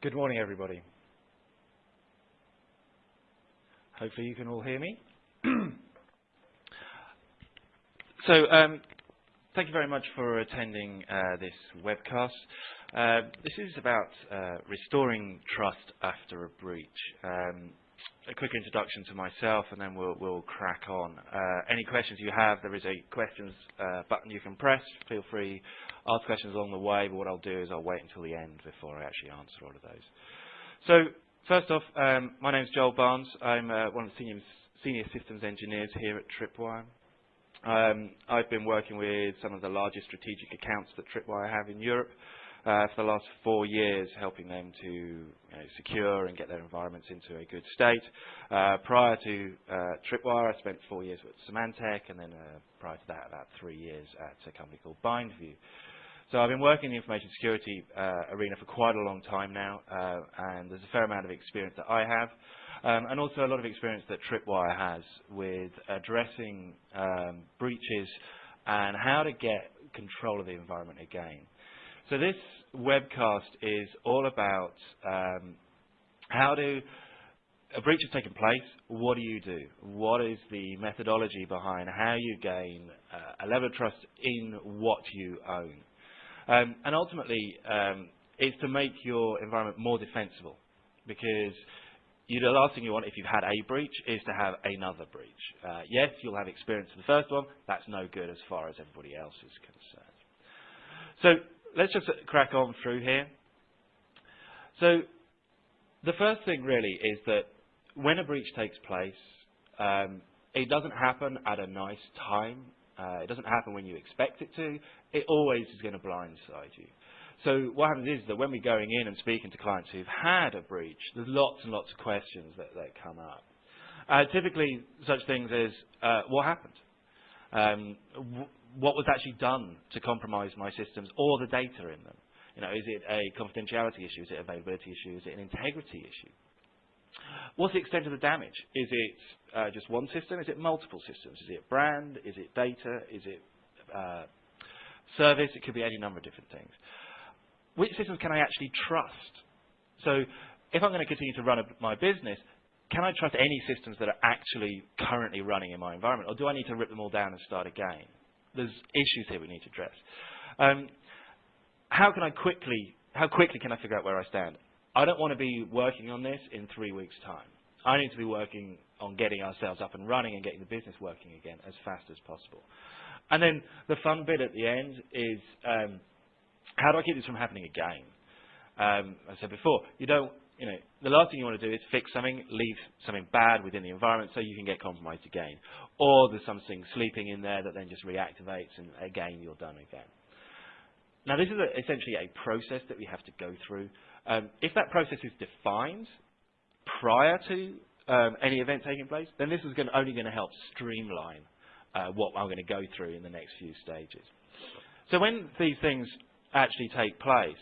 Good morning, everybody. Hopefully you can all hear me. so, um, thank you very much for attending uh, this webcast. Uh, this is about uh, restoring trust after a breach. A quick introduction to myself, and then we'll, we'll crack on. Uh, any questions you have, there is a questions uh, button you can press. Feel free ask questions along the way, but what I'll do is I'll wait until the end before I actually answer all of those. So first off, um, my name is Joel Barnes. I'm uh, one of the senior, senior, systems engineers here at Tripwire. Um, I've been working with some of the largest strategic accounts that Tripwire have in Europe for the last four years, helping them to you know, secure and get their environments into a good state. Uh, prior to uh, Tripwire, I spent four years with Symantec, and then uh, prior to that, about three years at a company called BindView. So I've been working in the information security uh, arena for quite a long time now, uh, and there's a fair amount of experience that I have, um, and also a lot of experience that Tripwire has with addressing um, breaches and how to get control of the environment again. So this webcast is all about um, how do a breach has taken place. What do you do? What is the methodology behind how you gain uh, a level of trust in what you own? Um, and ultimately, um, it's to make your environment more defensible because you, the last thing you want if you've had a breach is to have another breach. Uh, yes, you'll have experience in the first one. That's no good as far as everybody else is concerned. So let's just crack on through here. So the first thing really is that when a breach takes place, um, it doesn't happen at a nice time. Uh, it doesn't happen when you expect it to. It always is going to blindside you. So what happens is that when we're going in and speaking to clients who've had a breach, there's lots and lots of questions that, that come up. Uh, typically, such things as, uh, what happened? Um, what was actually done to compromise my systems or the data in them? You know, is it a confidentiality issue? Is it availability issue? Is it an integrity issue? What's the extent of the damage? Is it uh, just one system? Is it multiple systems? Is it brand? Is it data? Is it uh, service? It could be any number of different things. Which systems can I actually trust? So if I'm going to continue to run a, my business, can I trust any systems that are actually currently running in my environment? Or do I need to rip them all down and start again? There's issues here we need to address. Um, how can I quickly, how quickly can I figure out where I stand? I don't want to be working on this in three weeks' time. I need to be working on getting ourselves up and running and getting the business working again as fast as possible. And then the fun bit at the end is um, how do I keep this from happening again? Um, I said before, you don't, you know, the last thing you want to do is fix something, leave something bad within the environment so you can get compromised again. Or there's something sleeping in there that then just reactivates and again you're done again. Now this is a, essentially a process that we have to go through. Um, if that process is defined prior to um, any event taking place, then this is going only going to help streamline uh, what I'm going to go through in the next few stages. So when these things actually take place,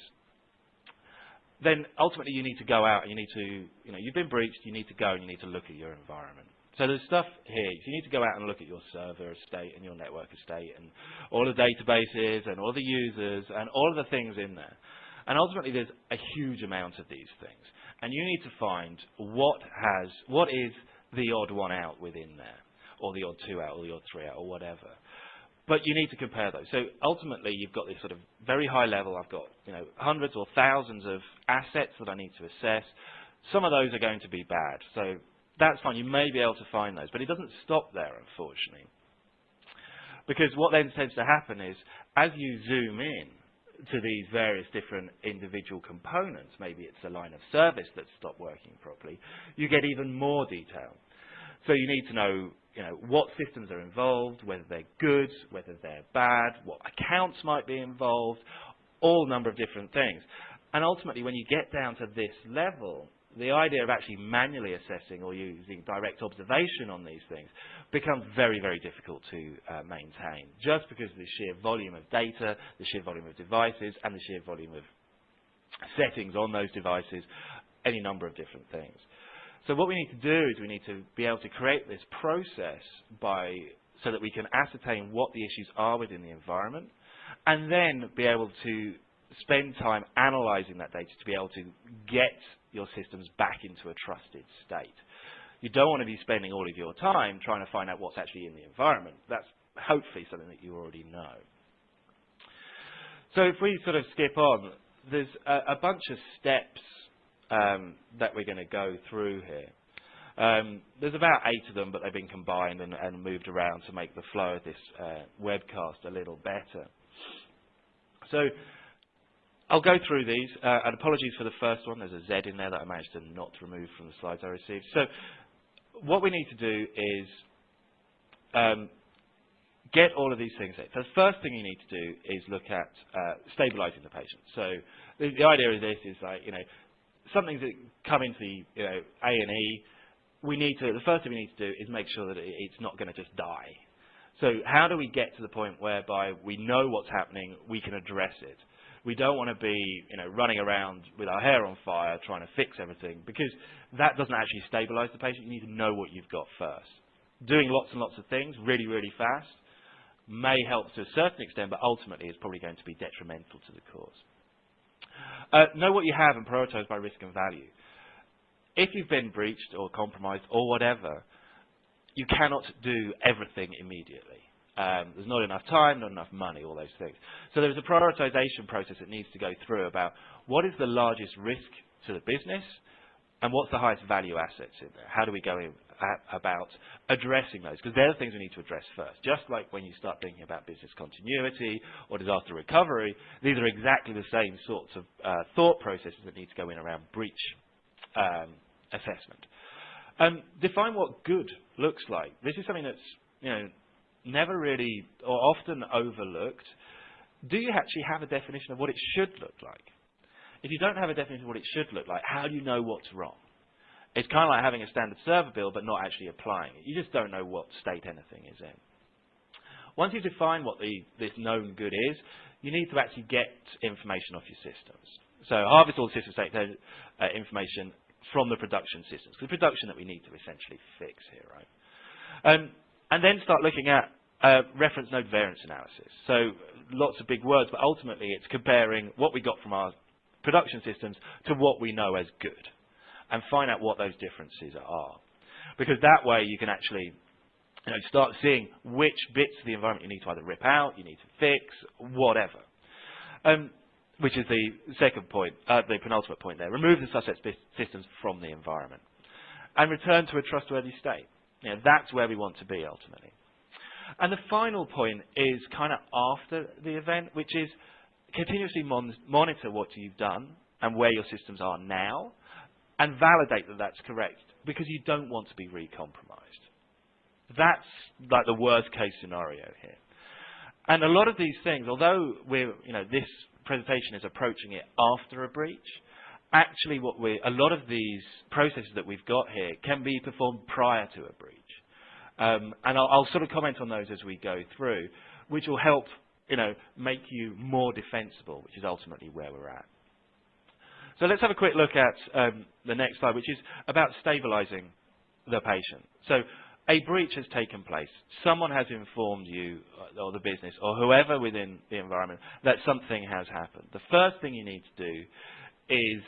then ultimately you need to go out and you need to, you know, you've been breached, you need to go and you need to look at your environment. So there's stuff here. You need to go out and look at your server estate and your network estate and all the databases and all the users and all of the things in there. And ultimately there's a huge amount of these things. And you need to find what has, what is the odd one out within there, or the odd two out, or the odd three out, or whatever. But you need to compare those. So ultimately, you've got this sort of very high level. I've got you know hundreds or thousands of assets that I need to assess. Some of those are going to be bad. So that's fine. You may be able to find those, but it doesn't stop there, unfortunately. Because what then tends to happen is, as you zoom in to these various different individual components, maybe it's a line of service that's stopped working properly, you get even more detail. So you need to know you know, what systems are involved, whether they're good, whether they're bad, what accounts might be involved, all number of different things. And ultimately, when you get down to this level, the idea of actually manually assessing or using direct observation on these things becomes very, very difficult to uh, maintain, just because of the sheer volume of data, the sheer volume of devices, and the sheer volume of settings on those devices, any number of different things. So what we need to do is we need to be able to create this process by so that we can ascertain what the issues are within the environment, and then be able to spend time analyzing that data to be able to get your systems back into a trusted state. You don't want to be spending all of your time trying to find out what's actually in the environment. That's hopefully something that you already know. So if we sort of skip on, there's a, a bunch of steps um, that we're going to go through here. Um, there's about eight of them, but they've been combined and, and moved around to make the flow of this uh, webcast a little better. So I'll go through these, uh, and apologies for the first one. There's a Z in there that I managed to not remove from the slides I received. So what we need to do is um, get all of these things in. So the first thing you need to do is look at uh, stabilizing the patient. So the, the, idea of this is like, you know, something that come into the you know, A&E, we need to, the first thing we need to do is make sure that it's not going to just die. So how do we get to the point whereby we know what's happening, we can address it? We don't want to be, you know, running around with our hair on fire trying to fix everything because that doesn't actually stabilize the patient. You need to know what you've got first. Doing lots and lots of things really, really fast may help to a certain extent, but ultimately is probably going to be detrimental to the cause. Uh, know what you have and prioritize by risk and value. If you've been breached or compromised or whatever, you cannot do everything immediately. Um, there's not enough time, not enough money, all those things. So there's a prioritization process that needs to go through about what is the largest risk to the business and what's the highest value assets in there. How do we go in, about addressing those? Because they're the things we need to address first. Just like when you start thinking about business continuity or disaster recovery, these are exactly the same sorts of uh, thought processes that need to go in around breach um, assessment. Um, define what good looks like. This is something that's you know never really or often overlooked. Do you actually have a definition of what it should look like? If you don't have a definition of what it should look like, how do you know what's wrong? It's kind of like having a standard server bill but not actually applying it. You just don't know what state anything is in. Once you define what the, this known good is, you need to actually get information off your systems. So harvest all the system state uh, information from the production systems. The production that we need to essentially fix here, right? Um, and then start looking at uh, reference node variance analysis. So lots of big words, but ultimately it's comparing what we got from our production systems to what we know as good and find out what those differences are. Because that way you can actually you know, start seeing which bits of the environment you need to either rip out, you need to fix, whatever. Um, which is the second point, uh, the penultimate point there. Remove the suspect systems from the environment and return to a trustworthy state. You know, that's where we want to be ultimately. And the final point is kind of after the event, which is continuously mon monitor what you've done and where your systems are now and validate that that's correct because you don't want to be recompromised. That's like the worst case scenario here. And a lot of these things, although we're, you know, this presentation is approaching it after a breach, actually what we a lot of these processes that we've got here can be performed prior to a breach. Um, and I'll, I'll, sort of comment on those as we go through, which will help you know, make you more defensible, which is ultimately where we're at. So let's have a quick look at um, the next slide, which is about stabilizing the patient. So a breach has taken place. Someone has informed you, uh, or the business, or whoever within the environment, that something has happened. The first thing you need to do is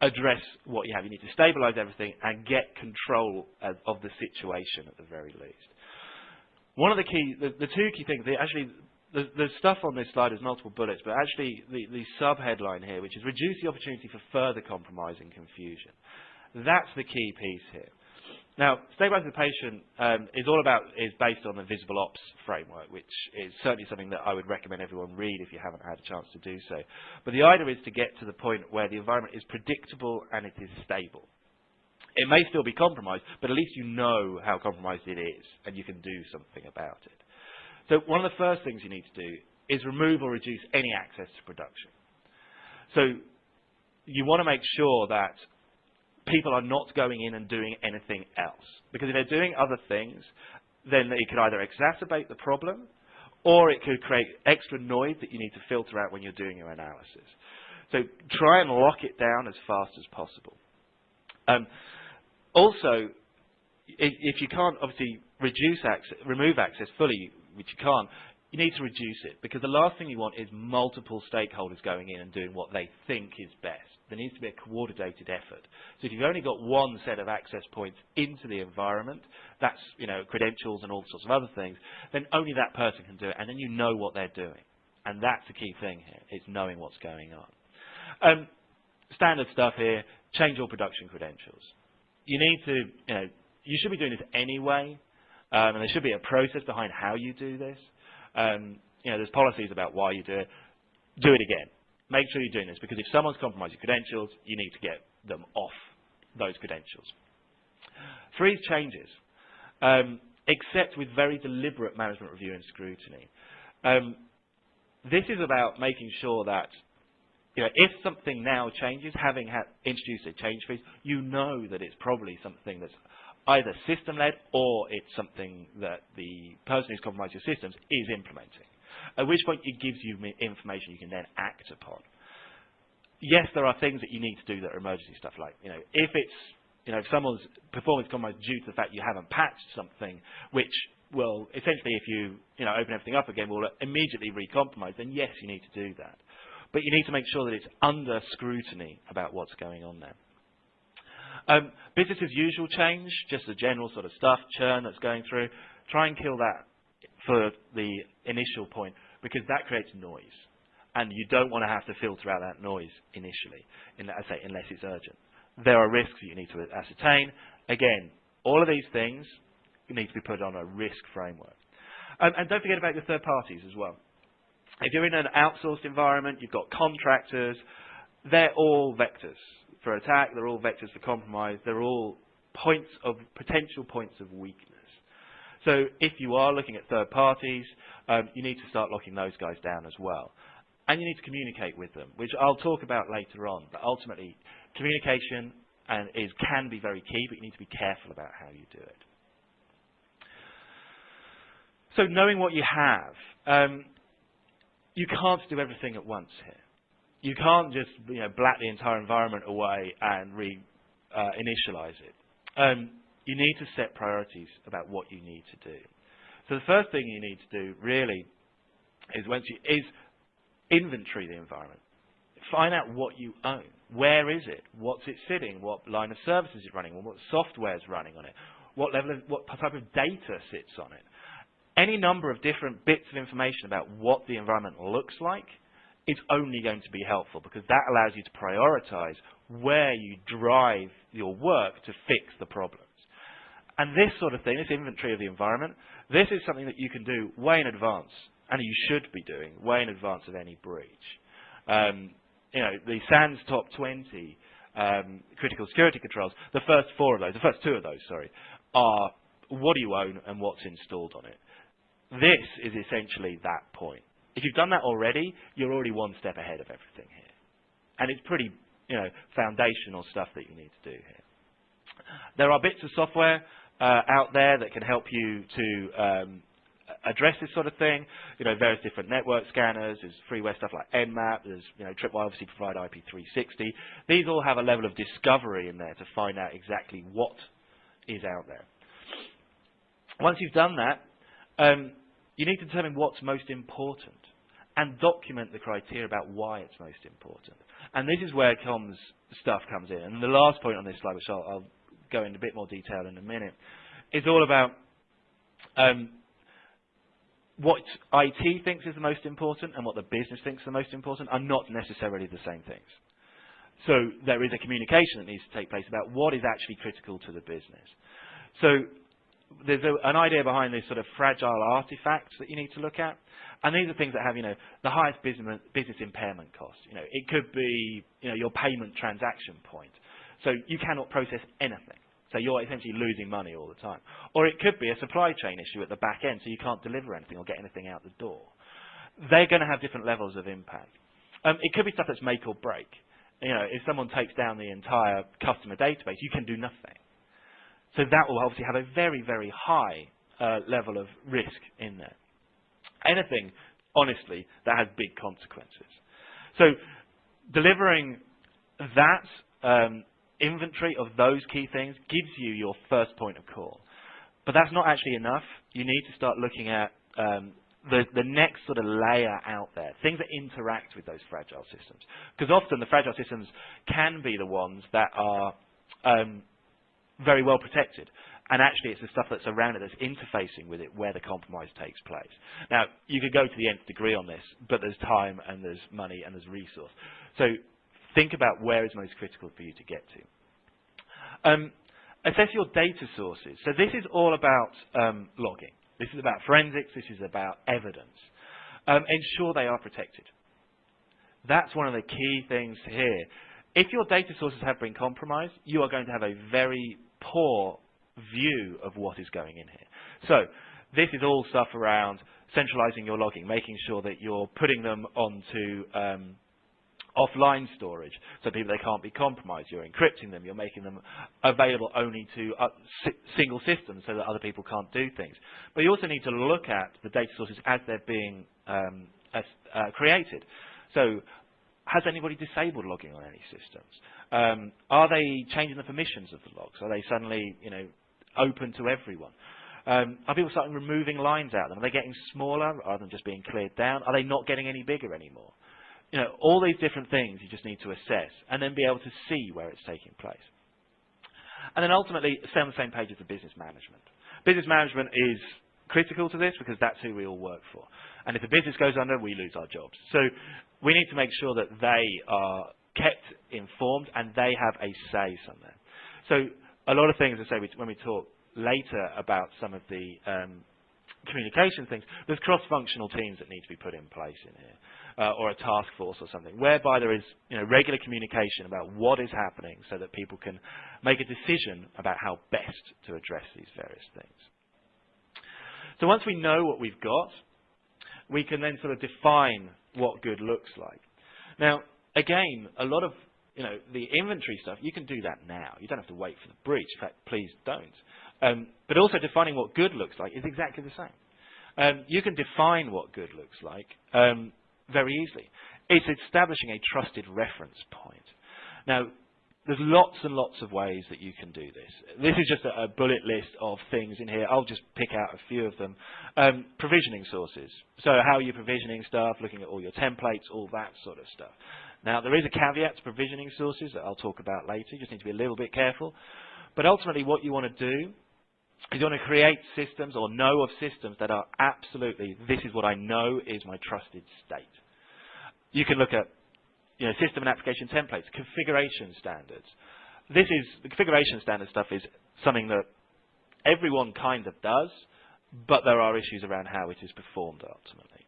address what you have. You need to stabilize everything and get control of, the situation at the very least. One of the key, the, the two key things, actually the, the stuff on this slide is multiple bullets, but actually the, the sub-headline here, which is reduce the opportunity for further compromise and confusion. That's the key piece here. Now, patient um, is all about is based on the visible ops framework, which is certainly something that I would recommend everyone read if you haven't had a chance to do so. But the idea is to get to the point where the environment is predictable and it is stable. It may still be compromised, but at least you know how compromised it is, and you can do something about it. So one of the first things you need to do is remove or reduce any access to production. So you want to make sure that people are not going in and doing anything else. Because if they're doing other things, then it could either exacerbate the problem or it could create extra noise that you need to filter out when you're doing your analysis. So try and lock it down as fast as possible. Um, also, if, if you can't obviously reduce access, remove access fully, which you can't, you need to reduce it because the last thing you want is multiple stakeholders going in and doing what they think is best. There needs to be a coordinated effort. So if you've only got one set of access points into the environment, that's you know credentials and all sorts of other things, then only that person can do it, and then you know what they're doing. And that's the key thing here, is knowing what's going on. Um, standard stuff here, change all production credentials. You need to, you know, you should be doing this anyway, um, and there should be a process behind how you do this. Um, you know, there's policies about why you do it. Do it again. Make sure you're doing this because if someone's compromised your credentials, you need to get them off those credentials. Freeze changes, um, except with very deliberate management review and scrutiny. Um, this is about making sure that you know, if something now changes, having introduced a change freeze, you know that it's probably something that's either system-led or it's something that the person who's compromised your systems is implementing. At which point it gives you information you can then act upon. Yes, there are things that you need to do that are emergency stuff like, you know, if it's, you know, if someone's performance compromised due to the fact you haven't patched something, which will essentially, if you, you know, open everything up again, will immediately recompromise, then yes, you need to do that. But you need to make sure that it's under scrutiny about what's going on there. Um, business as usual change, just the general sort of stuff, churn that's going through, try and kill that for the initial point because that creates noise. And you don't want to have to filter out that noise initially, in, I say, unless it's urgent. There are risks that you need to ascertain. Again, all of these things need to be put on a risk framework. Um, and don't forget about your third parties as well. If you're in an outsourced environment, you've got contractors, they're all vectors for attack, they're all vectors for compromise, they're all points of potential points of weakness. So if you are looking at third parties, um, you need to start locking those guys down as well. And you need to communicate with them, which I'll talk about later on. But ultimately, communication and is, can be very key, but you need to be careful about how you do it. So knowing what you have, um, you can't do everything at once here you can't just you know, black the entire environment away and re-initialize uh, it. Um, you need to set priorities about what you need to do. So the first thing you need to do really is once you is inventory the environment. Find out what you own. Where is it? What's it sitting? What line of service is it running on? What software is running on it? What level of, what type of data sits on it? Any number of different bits of information about what the environment looks like it's only going to be helpful because that allows you to prioritize where you drive your work to fix the problems. And this sort of thing, this inventory of the environment, this is something that you can do way in advance, and you should be doing way in advance of any breach. Um, you know, the SANS top 20 um, critical security controls, the first four of those, the first two of those, sorry, are what do you own and what's installed on it. This is essentially that point. If you've done that already, you're already one step ahead of everything here. And it's pretty, you know, foundational stuff that you need to do here. There are bits of software uh, out there that can help you to um, address this sort of thing. You know, various different network scanners. There's freeware stuff like Nmap. There's, you know, Tripwire obviously provide IP360. These all have a level of discovery in there to find out exactly what is out there. Once you've done that, um, you need to determine what's most important and document the criteria about why it's most important. And this is where comms stuff comes in. And the last point on this slide, which I'll, I'll go into a bit more detail in a minute, is all about um, what IT thinks is the most important and what the business thinks is the most important are not necessarily the same things. So there is a communication that needs to take place about what is actually critical to the business. So there's a, an idea behind these sort of fragile artifacts that you need to look at. And these are things that have, you know, the highest business, business impairment cost. You know, it could be, you know, your payment transaction point. So you cannot process anything. So you're essentially losing money all the time. Or it could be a supply chain issue at the back end, so you can't deliver anything or get anything out the door. They're going to have different levels of impact. Um, it could be stuff that's make or break. You know, if someone takes down the entire customer database, you can do nothing. So that will obviously have a very, very high uh, level of risk in there. Anything, honestly, that has big consequences. So delivering that um, inventory of those key things gives you your first point of call. But that's not actually enough. You need to start looking at um, the, the next sort of layer out there, things that interact with those fragile systems. Because often the fragile systems can be the ones that are um, very well protected. And actually, it's the stuff that's around it that's interfacing with it where the compromise takes place. Now, you could go to the nth degree on this, but there's time and there's money and there's resource. So think about where is most critical for you to get to. Um, assess your data sources. So this is all about um, logging. This is about forensics. This is about evidence. Um, ensure they are protected. That's one of the key things here. If your data sources have been compromised, you are going to have a very poor view of what is going in here. So this is all stuff around centralizing your logging, making sure that you're putting them onto um, offline storage, so people they can't be compromised. You're encrypting them. You're making them available only to uh, si single systems so that other people can't do things. But you also need to look at the data sources as they're being um, as, uh, created. So has anybody disabled logging on any systems? Um, are they changing the permissions of the logs? Are they suddenly, you know, open to everyone? Um, are people starting removing lines out of them? Are they getting smaller rather than just being cleared down? Are they not getting any bigger anymore? You know, all these different things you just need to assess and then be able to see where it's taking place. And then ultimately, stay on the same page as the business management. Business management is critical to this because that's who we all work for. And if the business goes under, we lose our jobs. So we need to make sure that they are kept informed and they have a say somewhere. So a lot of things, I say, when we talk later about some of the um, communication things, there's cross-functional teams that need to be put in place in here, uh, or a task force or something, whereby there is you know, regular communication about what is happening so that people can make a decision about how best to address these various things. So once we know what we've got, we can then sort of define what good looks like. Now, again, a lot of you know the inventory stuff, you can do that now. You don't have to wait for the breach. In fact, please don't. Um, but also defining what good looks like is exactly the same. Um, you can define what good looks like um, very easily. It's establishing a trusted reference point. Now, there's lots and lots of ways that you can do this. This is just a, a bullet list of things in here. I'll just pick out a few of them. Um, provisioning sources. So how are you provisioning stuff, looking at all your templates, all that sort of stuff. Now, there is a caveat to provisioning sources that I'll talk about later. You just need to be a little bit careful. But ultimately, what you want to do is you want to create systems or know of systems that are absolutely, this is what I know is my trusted state. You can look at you know, system and application templates, configuration standards. This is, the configuration standard stuff is something that everyone kind of does, but there are issues around how it is performed ultimately.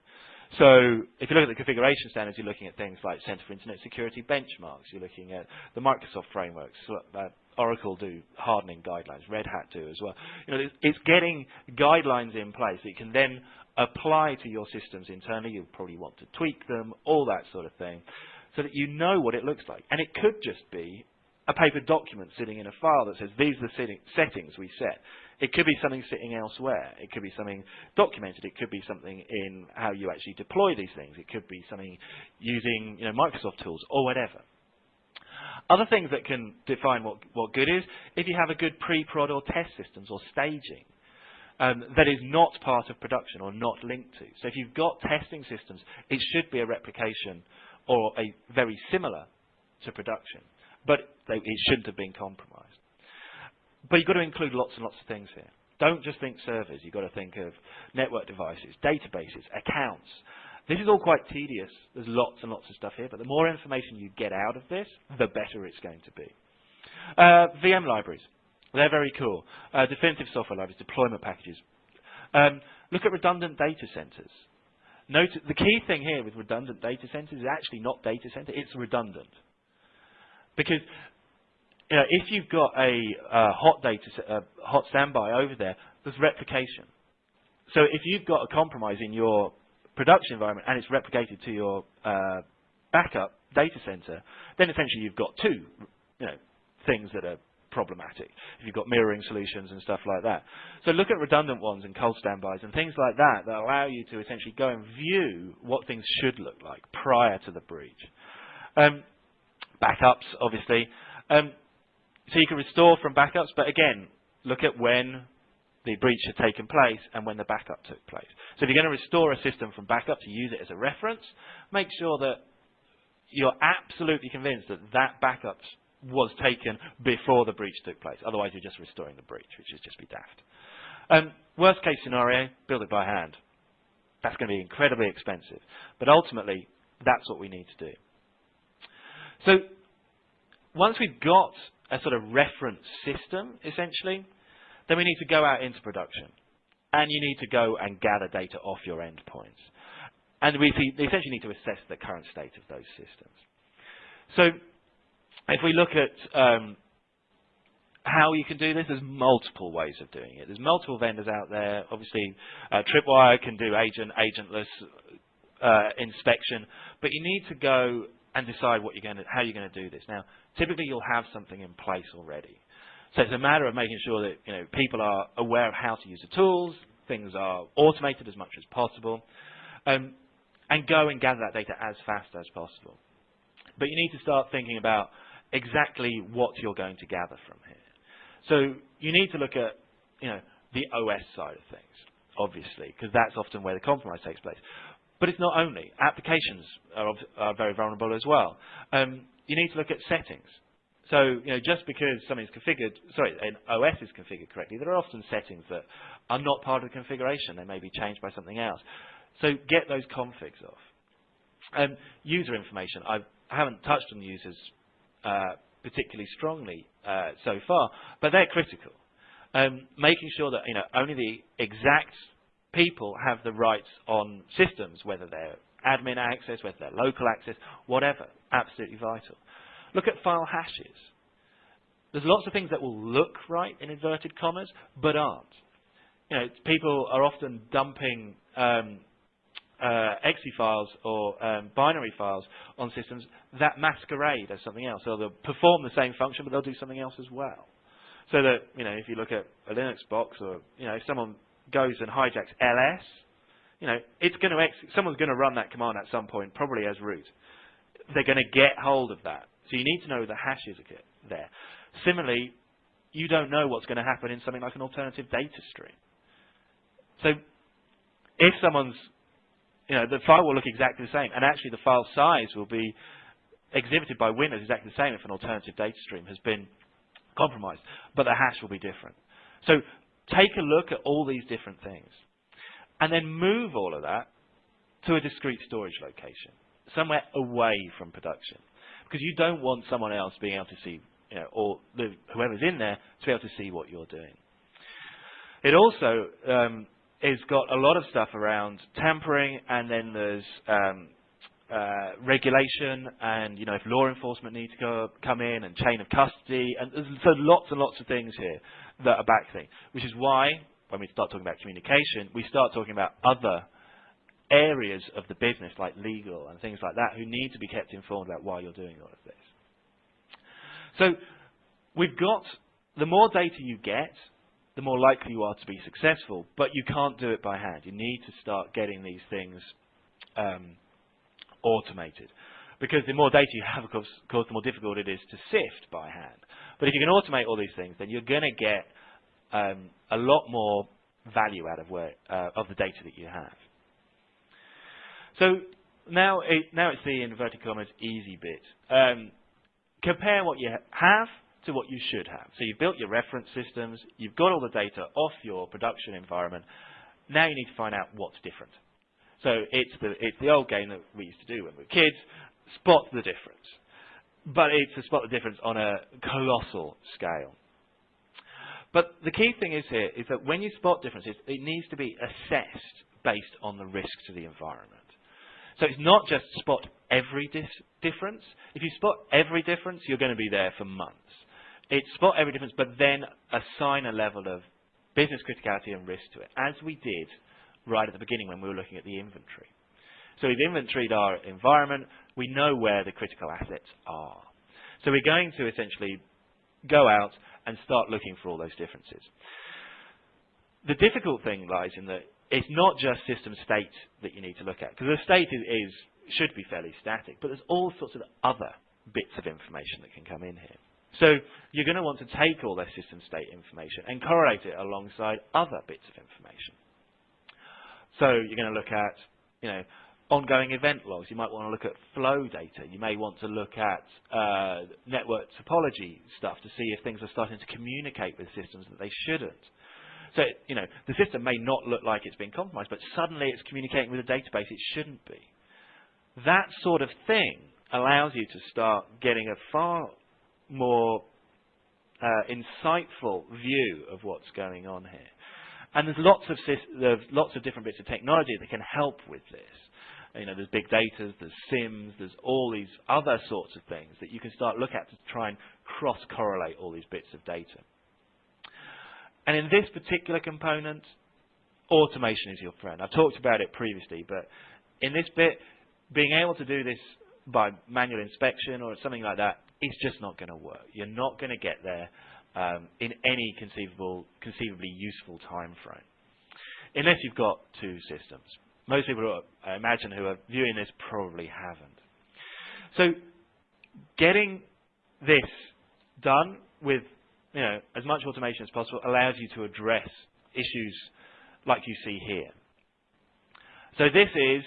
So if you look at the configuration standards, you're looking at things like Center for Internet Security benchmarks. You're looking at the Microsoft frameworks. Oracle do hardening guidelines. Red Hat do as well. You know, it's getting guidelines in place that you can then apply to your systems internally. You'll probably want to tweak them, all that sort of thing so that you know what it looks like. And it could just be a paper document sitting in a file that says these are the settings we set. It could be something sitting elsewhere. It could be something documented. It could be something in how you actually deploy these things. It could be something using you know, Microsoft tools or whatever. Other things that can define what, what good is, if you have a good pre-prod or test systems or staging um, that is not part of production or not linked to. So if you've got testing systems, it should be a replication or a very similar to production, but they, it shouldn't have been compromised. But you've got to include lots and lots of things here. Don't just think servers. You've got to think of network devices, databases, accounts. This is all quite tedious. There's lots and lots of stuff here, but the more information you get out of this, the better it's going to be. Uh, VM libraries. They're very cool. Uh, definitive software libraries, deployment packages. Um, look at redundant data centers. Note, the key thing here with redundant data centers is actually not data center, it's redundant. Because you know, if you've got a uh, hot data, uh, hot standby over there, there's replication. So if you've got a compromise in your production environment and it's replicated to your uh, backup data center, then essentially you've got two you know, things that are problematic if you've got mirroring solutions and stuff like that. So look at redundant ones and cold standbys and things like that that allow you to essentially go and view what things should look like prior to the breach. Um, backups, obviously. Um, so you can restore from backups, but again, look at when the breach had taken place and when the backup took place. So if you're going to restore a system from backup to use it as a reference, make sure that you're absolutely convinced that that backup was taken before the breach took place. Otherwise, you're just restoring the breach, which is just be daft. Um, worst case scenario, build it by hand. That's going to be incredibly expensive. But ultimately, that's what we need to do. So once we've got a sort of reference system, essentially, then we need to go out into production. And you need to go and gather data off your endpoints. And we essentially need to assess the current state of those systems. So if we look at um, how you can do this, there's multiple ways of doing it. There's multiple vendors out there. Obviously, uh, Tripwire can do agent, agentless uh, inspection, but you need to go and decide what you're going to, how you're going to do this. Now, typically you'll have something in place already. So it's a matter of making sure that you know people are aware of how to use the tools, things are automated as much as possible, um, and go and gather that data as fast as possible. But you need to start thinking about exactly what you're going to gather from here. So you need to look at you know the OS side of things, obviously, because that's often where the compromise takes place. But it's not only. Applications are, are very vulnerable as well. Um, you need to look at settings. So, you know, just because something's configured, sorry, an OS is configured correctly, there are often settings that are not part of the configuration. They may be changed by something else. So get those configs off. Um, user information. I have not touched on the users particularly strongly uh, so far, but they're critical. Um, making sure that you know only the exact people have the rights on systems, whether they're admin access, whether they're local access, whatever. Absolutely vital. Look at file hashes. There's lots of things that will look right in inverted commas, but aren't. You know, people are often dumping um, uh, exe files or um, binary files on systems that masquerade as something else. So they'll perform the same function, but they'll do something else as well. So that, you know, if you look at a Linux box or, you know, if someone goes and hijacks ls, you know, it's going to someone's going to run that command at some point, probably as root. They're going to get hold of that. So you need to know the hashes there. Similarly, you don't know what's going to happen in something like an alternative data stream. So if someone's, you know, the file will look exactly the same, and actually the file size will be exhibited by Windows exactly the same if an alternative data stream has been compromised, but the hash will be different. So Take a look at all these different things. And then move all of that to a discrete storage location, somewhere away from production. Because you don't want someone else being able to see, you know, or the, whoever's in there to be able to see what you're doing. It also um, has got a lot of stuff around tampering, and then there's um, uh, regulation, and you know if law enforcement need to go, come in, and chain of custody, and there's so lots and lots of things here that are back thing, which is why when we start talking about communication, we start talking about other areas of the business like legal and things like that who need to be kept informed about why you're doing all of this. So we've got the more data you get, the more likely you are to be successful, but you can't do it by hand. You need to start getting these things um, automated. Because the more data you have, of course, of course, the more difficult it is to sift by hand. But if you can automate all these things, then you're going to get um, a lot more value out of, where, uh, of the data that you have. So now, it, now it's the inverted commas easy bit. Um, compare what you have to what you should have. So you've built your reference systems, you've got all the data off your production environment. Now you need to find out what's different. So it's the, it's the old game that we used to do when we were kids, spot the difference but it's to spot the difference on a colossal scale. But the key thing is here is that when you spot differences, it needs to be assessed based on the risk to the environment. So it's not just spot every difference. If you spot every difference, you're going to be there for months. It's spot every difference, but then assign a level of business criticality and risk to it, as we did right at the beginning when we were looking at the inventory. So we've inventoried our environment. We know where the critical assets are. So we're going to essentially go out and start looking for all those differences. The difficult thing lies in that it's not just system state that you need to look at, because the state is, is should be fairly static, but there's all sorts of other bits of information that can come in here. So you're going to want to take all their system state information and correlate it alongside other bits of information. So you're going to look at, you know, ongoing event logs. You might want to look at flow data. You may want to look at uh, network topology stuff to see if things are starting to communicate with systems that they shouldn't. So, you know, the system may not look like it's been compromised, but suddenly it's communicating with a database it shouldn't be. That sort of thing allows you to start getting a far more uh, insightful view of what's going on here. And there's lots of there's lots of different bits of technology that can help with this. You know, there's big data, there's SIEMs, there's all these other sorts of things that you can start look at to try and cross-correlate all these bits of data. And in this particular component, automation is your friend. I've talked about it previously, but in this bit, being able to do this by manual inspection or something like that is just not going to work. You're not going to get there um, in any conceivable, conceivably useful time frame, unless you've got two systems. Most people, I imagine, who are viewing this probably haven't. So, getting this done with you know, as much automation as possible allows you to address issues like you see here. So this is,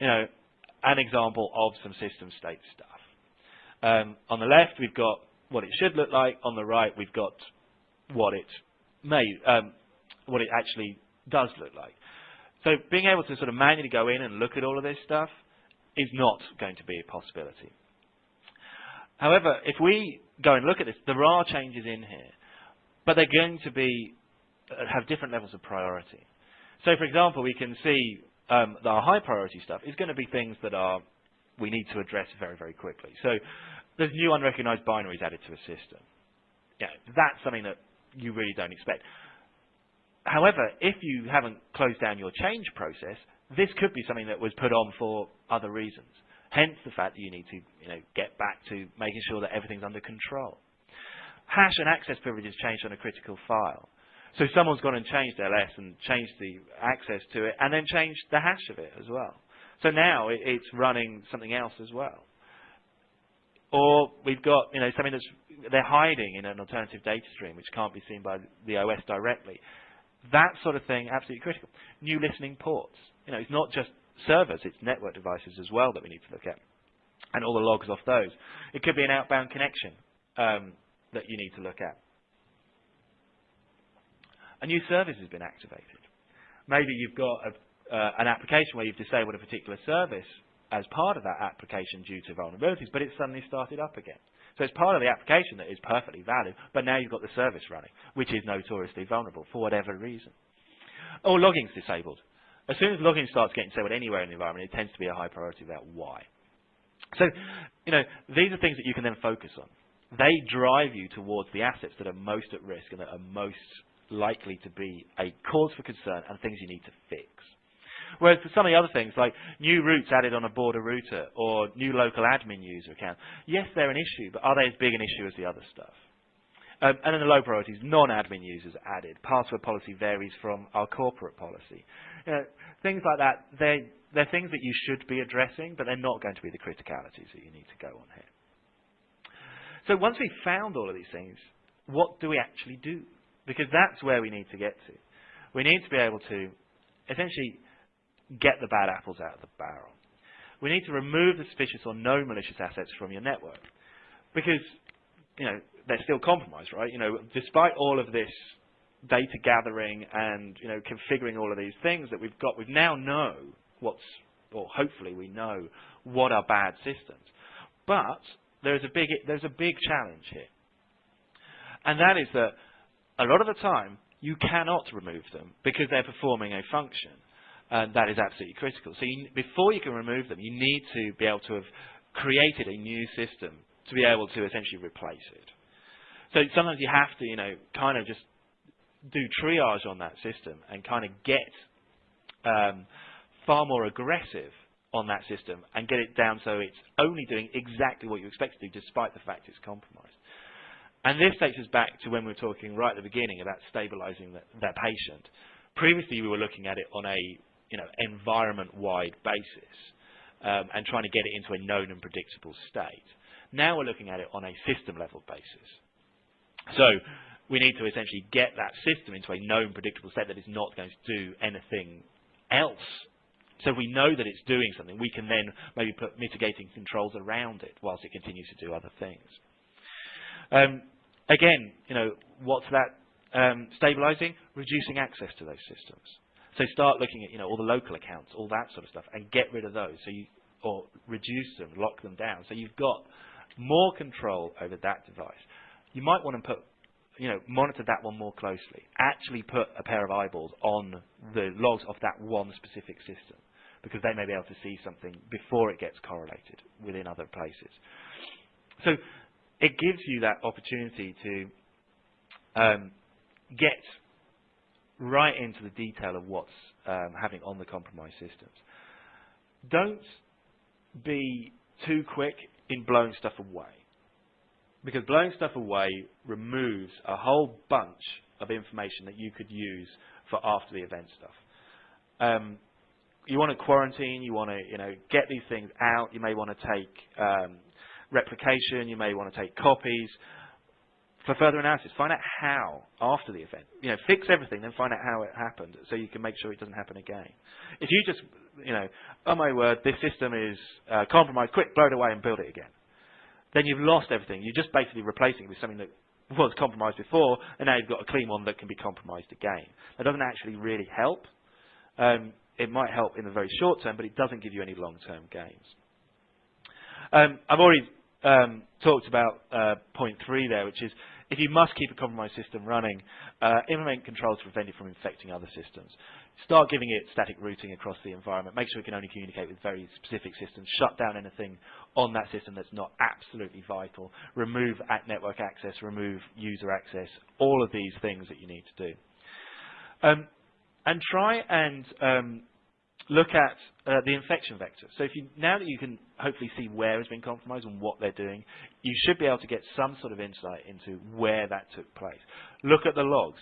you know, an example of some system state stuff. Um, on the left, we've got what it should look like. On the right, we've got what it may, um, what it actually does look like. So being able to sort of manually go in and look at all of this stuff is not going to be a possibility. However, if we go and look at this, there are changes in here, but they're going to be uh, have different levels of priority. So, for example, we can see um, that our high priority stuff is going to be things that are we need to address very, very quickly. So, there's new unrecognized binaries added to a system. Yeah, that's something that you really don't expect. However, if you haven't closed down your change process, this could be something that was put on for other reasons. Hence the fact that you need to you know, get back to making sure that everything's under control. Hash and access privileges changed on a critical file. So someone's gone and changed LS and changed the access to it and then changed the hash of it as well. So now it, it's running something else as well. Or we've got you know something that's they're hiding in an alternative data stream which can't be seen by the OS directly. That sort of thing absolutely critical. New listening ports. You know, it's not just servers, it's network devices as well that we need to look at, and all the logs off those. It could be an outbound connection um, that you need to look at. A new service has been activated. Maybe you've got a, uh, an application where you've disabled a particular service as part of that application due to vulnerabilities, but it's suddenly started up again. So it's part of the application that is perfectly valid, but now you've got the service running, which is notoriously vulnerable for whatever reason. Or logging's disabled. As soon as logging starts getting disabled anywhere in the environment, it tends to be a high priority about why. So, you know, these are things that you can then focus on. They drive you towards the assets that are most at risk and that are most likely to be a cause for concern and things you need to fix. Whereas for some of the other things, like new routes added on a border router or new local admin user account, yes, they're an issue, but are they as big an issue as the other stuff? Um, and then the low priorities, non-admin users added. Password policy varies from our corporate policy. You know, things like that, they're, they're things that you should be addressing, but they're not going to be the criticalities that you need to go on here. So once we've found all of these things, what do we actually do? Because that's where we need to get to. We need to be able to essentially get the bad apples out of the barrel. We need to remove the suspicious or known malicious assets from your network. Because, you know, they're still compromised, right? You know, despite all of this data gathering and you know configuring all of these things that we've got, we now know what's, or hopefully we know what are bad systems. But there's a big there's a big challenge here, and that is that a lot of the time you cannot remove them because they're performing a function, and that is absolutely critical. So you, before you can remove them, you need to be able to have created a new system to be able to essentially replace it. So sometimes you have to, you know, kind of just do triage on that system and kind of get um, far more aggressive on that system and get it down so it's only doing exactly what you expect it to do despite the fact it's compromised. And this takes us back to when we were talking right at the beginning about stabilizing the, that patient. Previously, we were looking at it on a you know environment-wide basis um, and trying to get it into a known and predictable state. Now we're looking at it on a system level basis. So we need to essentially get that system into a known predictable state that is not going to do anything else. So we know that it's doing something, we can then maybe put mitigating controls around it whilst it continues to do other things. Um, again, you know, what's that um, stabilizing? Reducing access to those systems. So start looking at you know all the local accounts, all that sort of stuff, and get rid of those. So you or reduce them, lock them down. So you've got more control over that device. You might want to put you know, monitor that one more closely. Actually put a pair of eyeballs on the logs of that one specific system because they may be able to see something before it gets correlated within other places. So it gives you that opportunity to um, get right into the detail of what's um, happening on the compromised systems. Don't be too quick in blowing stuff away because blowing stuff away removes a whole bunch of information that you could use for after the event stuff. Um, you want to quarantine, you want to you know get these things out. You may want to take um, replication, you may want to take copies for further analysis. Find out how after the event. You know, fix everything, then find out how it happened, so you can make sure it doesn't happen again. If you just you know, oh my word, this system is uh, compromised, quick, blow it away and build it again then you've lost everything. You're just basically replacing it with something that was compromised before, and now you've got a clean one that can be compromised again. That doesn't actually really help. Um, it might help in the very short term, but it doesn't give you any long-term gains. Um, I've already um, talked about uh, point three there, which is if you must keep a compromised system running, uh, implement controls to prevent it from infecting other systems. Start giving it static routing across the environment. Make sure it can only communicate with very specific systems. Shut down anything on that system that's not absolutely vital. Remove network access, remove user access, all of these things that you need to do. Um, and try and um, look at uh, the infection vector. So if you, now that you can hopefully see where it's been compromised and what they're doing, you should be able to get some sort of insight into where that took place. Look at the logs.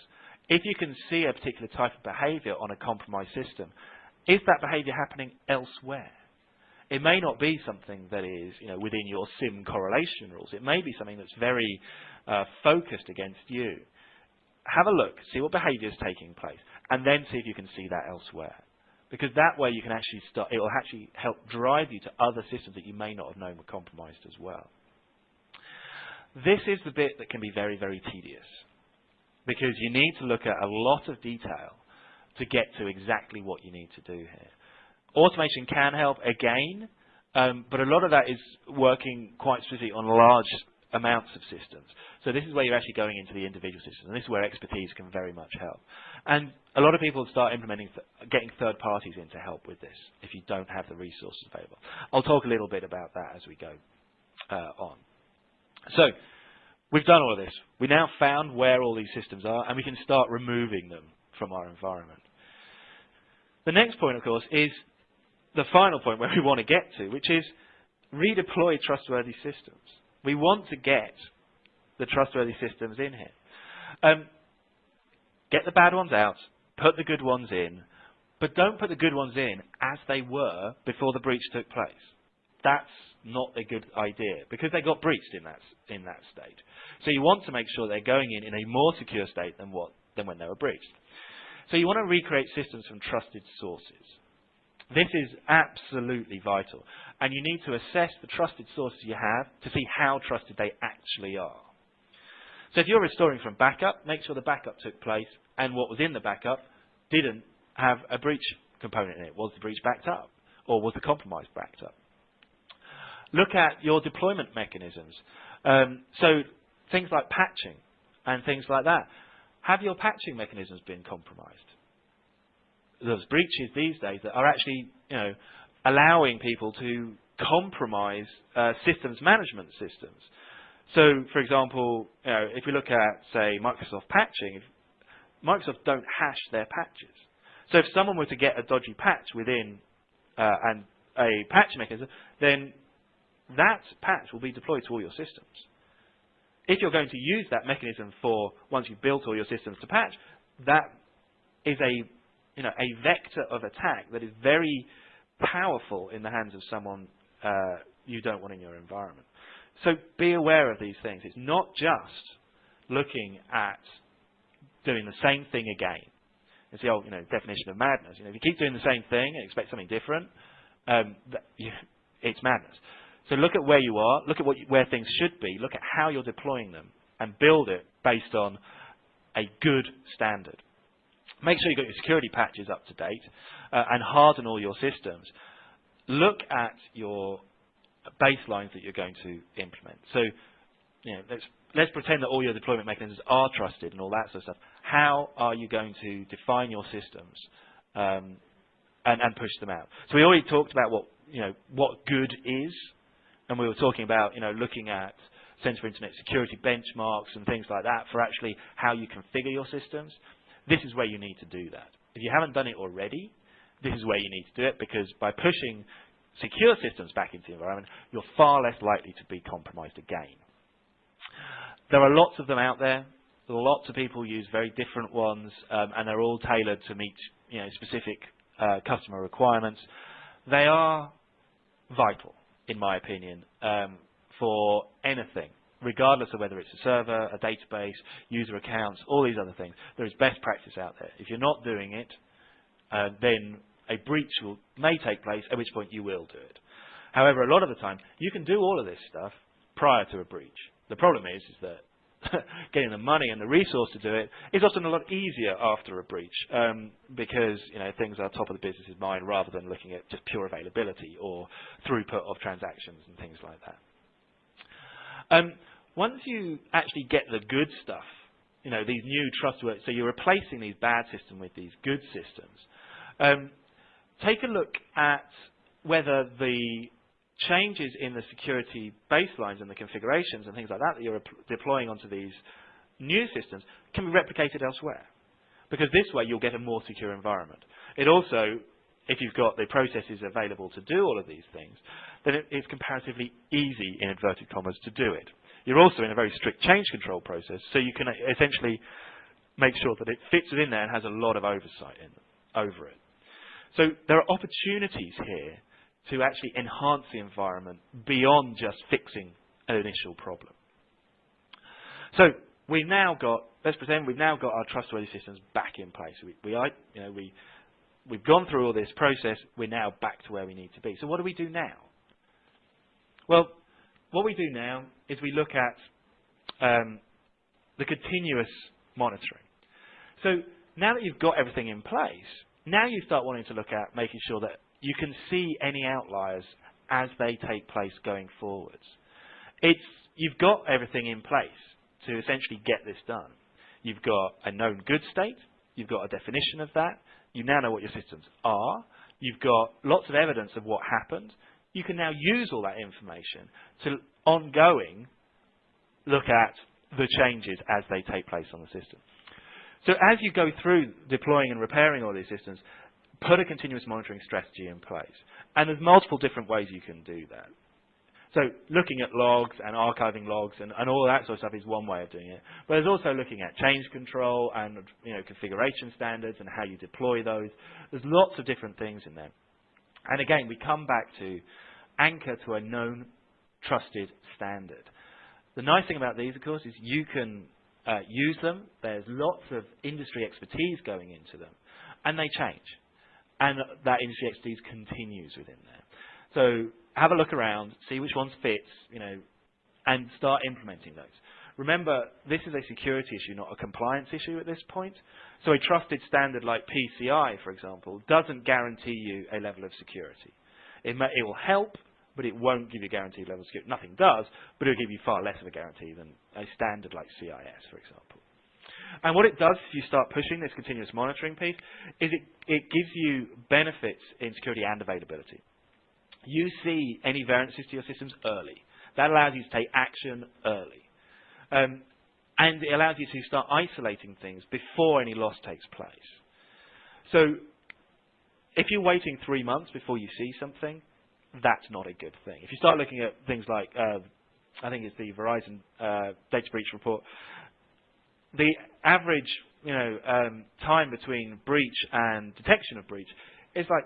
If you can see a particular type of behavior on a compromised system, is that behavior happening elsewhere? It may not be something that is you know, within your SIEM correlation rules. It may be something that's very uh, focused against you. Have a look, see what behavior is taking place, and then see if you can see that elsewhere. Because that way you can actually start, it will actually help drive you to other systems that you may not have known were compromised as well. This is the bit that can be very, very tedious because you need to look at a lot of detail to get to exactly what you need to do here. Automation can help again, um, but a lot of that is working quite specifically on large amounts of systems. So this is where you're actually going into the individual systems, and this is where expertise can very much help. And a lot of people start implementing, th getting third parties in to help with this if you don't have the resources available. I'll talk a little bit about that as we go uh, on. So We've done all of this. We now found where all these systems are, and we can start removing them from our environment. The next point, of course, is the final point where we want to get to, which is redeploy trustworthy systems. We want to get the trustworthy systems in here. Um, get the bad ones out, put the good ones in, but don't put the good ones in as they were before the breach took place. That's not a good idea because they got breached in that in that state. So you want to make sure they're going in in a more secure state than what than when they were breached. So you want to recreate systems from trusted sources. This is absolutely vital, and you need to assess the trusted sources you have to see how trusted they actually are. So if you're restoring from backup, make sure the backup took place and what was in the backup didn't have a breach component in it. Was the breach backed up? Or was the compromise backed up? Look at your deployment mechanisms. Um, so things like patching and things like that. Have your patching mechanisms been compromised? There's breaches these days that are actually, you know, allowing people to compromise uh, systems management systems. So, for example, you know, if we look at, say, Microsoft patching, Microsoft don't hash their patches. So if someone were to get a dodgy patch within uh, and a patch mechanism, then that patch will be deployed to all your systems. If you're going to use that mechanism for once you've built all your systems to patch, that is a you know a vector of attack that is very powerful in the hands of someone uh, you don't want in your environment. So be aware of these things. It's not just looking at doing the same thing again. It's the old you know, definition of madness. You know, if you keep doing the same thing and expect something different, um, that, you, it's madness. So look at where you are, look at what you, where things should be, look at how you're deploying them, and build it based on a good standard. Make sure you've got your security patches up to date uh, and harden all your systems. Look at your baselines that you're going to implement. So, you know, let's let's pretend that all your deployment mechanisms are trusted and all that sort of stuff. How are you going to define your systems um, and, and push them out? So we already talked about what you know what good is, and we were talking about you know looking at Centre for Internet Security benchmarks and things like that for actually how you configure your systems. This is where you need to do that. If you haven't done it already, this is where you need to do it because by pushing secure systems back into the environment, you're far less likely to be compromised again. There are lots of them out there. Lots of people use very different ones, um, and they're all tailored to meet you know, specific uh, customer requirements. They are vital, in my opinion, um, for anything, regardless of whether it's a server, a database, user accounts, all these other things. There is best practice out there. If you're not doing it, uh, then a breach will, may take place, at which point you will do it. However, a lot of the time, you can do all of this stuff prior to a breach. The problem is, is that getting the money and the resource to do it is often a lot easier after a breach um, because you know things are top of the business's mind rather than looking at just pure availability or throughput of transactions and things like that. Um, once you actually get the good stuff, you know these new trustworthy, so you're replacing these bad systems with these good systems. Um, take a look at whether the changes in the security baselines and the configurations and things like that that you're deploying onto these new systems can be replicated elsewhere. Because this way you'll get a more secure environment. It also, if you've got the processes available to do all of these things, then it's comparatively easy, in inverted commas, to do it. You're also in a very strict change control process, so you can essentially make sure that it fits within there and has a lot of oversight in, over it. So there are opportunities here to actually enhance the environment beyond just fixing an initial problem. So we've now got, let's pretend we've now got our trustworthy systems back in place. We, we you know, we, we've gone through all this process. We're now back to where we need to be. So what do we do now? Well, what we do now is we look at um, the continuous monitoring. So now that you've got everything in place, now you start wanting to look at making sure that you can see any outliers as they take place going forwards. It's, you've got everything in place to essentially get this done. You've got a known good state, you've got a definition of that, you now know what your systems are, you've got lots of evidence of what happened, you can now use all that information to ongoing look at the changes as they take place on the system. So as you go through deploying and repairing all these systems, put a continuous monitoring strategy in place. And there's multiple different ways you can do that. So looking at logs and archiving logs and, and all that sort of stuff is one way of doing it. But there's also looking at change control and you know, configuration standards and how you deploy those. There's lots of different things in there. And again, we come back to anchor to a known, trusted standard. The nice thing about these, of course, is you can uh, use them. There's lots of industry expertise going into them, and they change. And that industry expertise continues within there. So have a look around, see which ones fit, you know, and start implementing those. Remember, this is a security issue, not a compliance issue at this point. So a trusted standard like PCI, for example, doesn't guarantee you a level of security. It, may, it will help, but it won't give you a guaranteed level of security. Nothing does, but it'll give you far less of a guarantee than a standard like CIS, for example. And what it does if you start pushing this continuous monitoring piece is it, it gives you benefits in security and availability. You see any variances to your systems early. That allows you to take action early. Um, and it allows you to start isolating things before any loss takes place. So if you're waiting three months before you see something, that's not a good thing. If you start looking at things like, uh, I think it's the Verizon uh, data breach report, the average you know, um, time between breach and detection of breach is like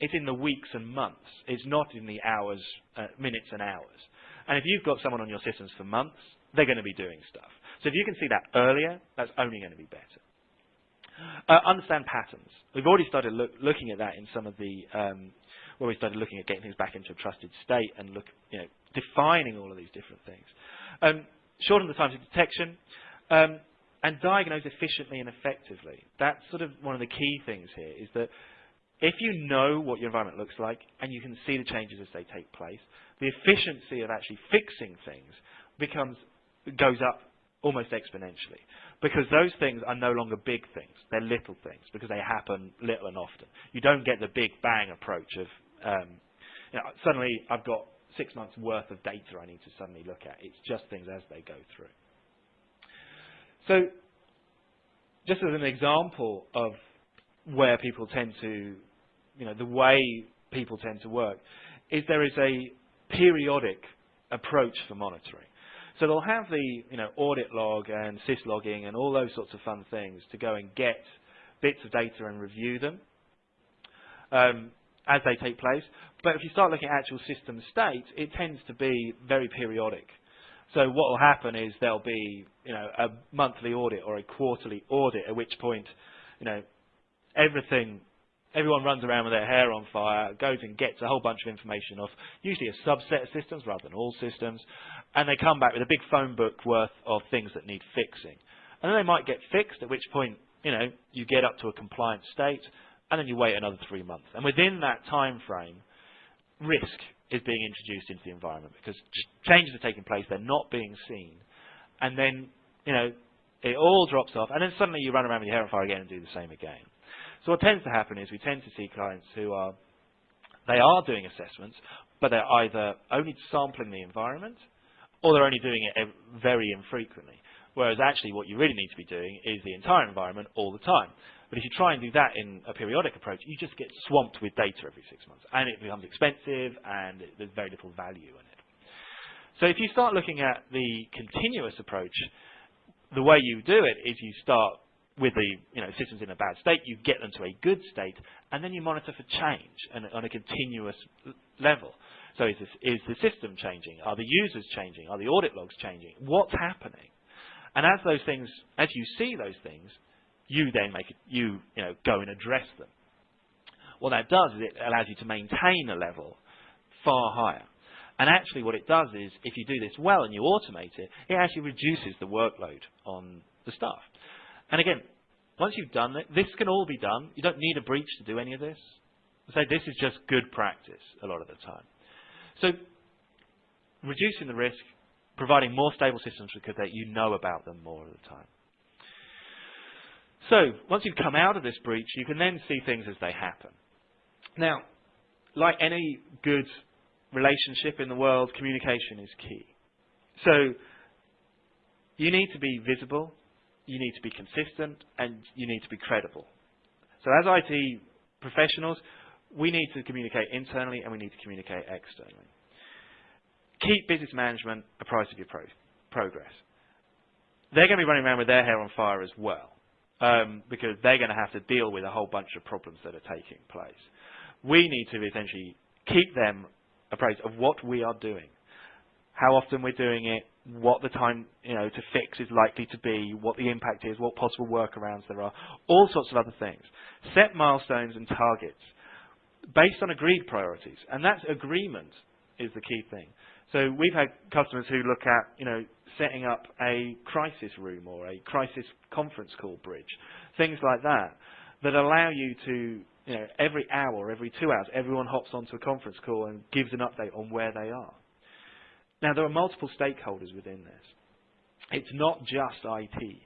it's in the weeks and months. It's not in the hours, uh, minutes and hours. And if you've got someone on your systems for months, they're going to be doing stuff. So if you can see that earlier, that's only going to be better. Uh, understand patterns. We've already started look, looking at that in some of the um, where we started looking at getting things back into a trusted state and look, you know, defining all of these different things. Um, shorten the time to detection. Um, and diagnose efficiently and effectively. That's sort of one of the key things here is that if you know what your environment looks like and you can see the changes as they take place, the efficiency of actually fixing things becomes goes up almost exponentially because those things are no longer big things; they're little things because they happen little and often. You don't get the big bang approach of um, you know, suddenly I've got six months worth of data I need to suddenly look at. It's just things as they go through. So just as an example of where people tend to, you know, the way people tend to work, is there is a periodic approach for monitoring. So they'll have the, you know, audit log and syslogging and all those sorts of fun things to go and get bits of data and review them um, as they take place. But if you start looking at actual system state, it tends to be very periodic. So what will happen is there'll be, you know, a monthly audit or a quarterly audit, at which point, you know, everything, everyone runs around with their hair on fire, goes and gets a whole bunch of information off usually a subset of systems rather than all systems, and they come back with a big phone book worth of things that need fixing. And then they might get fixed, at which point, you know, you get up to a compliant state, and then you wait another three months. And within that time frame, risk is being introduced into the environment because changes are taking place, they're not being seen, and then you know it all drops off, and then suddenly you run around with your hair on fire again and do the same again. So what tends to happen is we tend to see clients who are they are doing assessments, but they're either only sampling the environment or they're only doing it very infrequently. Whereas actually what you really need to be doing is the entire environment all the time. But if you try and do that in a periodic approach, you just get swamped with data every six months. And it becomes expensive and there's very little value in it. So if you start looking at the continuous approach, the way you do it is you start with the you know, systems in a bad state, you get them to a good state, and then you monitor for change and, on a continuous level. So is, this, is the system changing? Are the users changing? Are the audit logs changing? What's happening? And as those things, as you see those things, you then make it, you, you know, go and address them. What that does is it allows you to maintain a level far higher. And actually what it does is, if you do this well and you automate it, it actually reduces the workload on the staff. And again, once you've done it, this can all be done. You don't need a breach to do any of this. So this is just good practice a lot of the time. So reducing the risk, providing more stable systems because that you know about them more of the time. So, once you've come out of this breach, you can then see things as they happen. Now, like any good relationship in the world, communication is key. So, you need to be visible, you need to be consistent, and you need to be credible. So, as IT professionals, we need to communicate internally and we need to communicate externally. Keep business management apprised of your pro progress. They're going to be running around with their hair on fire as well um, because they're going to have to deal with a whole bunch of problems that are taking place. We need to essentially keep them appraised of what we are doing, how often we're doing it, what the time you know to fix is likely to be, what the impact is, what possible workarounds there are, all sorts of other things. Set milestones and targets based on agreed priorities, and that agreement is the key thing. So we've had customers who look at, you know, setting up a crisis room or a crisis conference call bridge, things like that, that allow you to, you know, every hour, every two hours, everyone hops onto a conference call and gives an update on where they are. Now, there are multiple stakeholders within this. It's not just IT.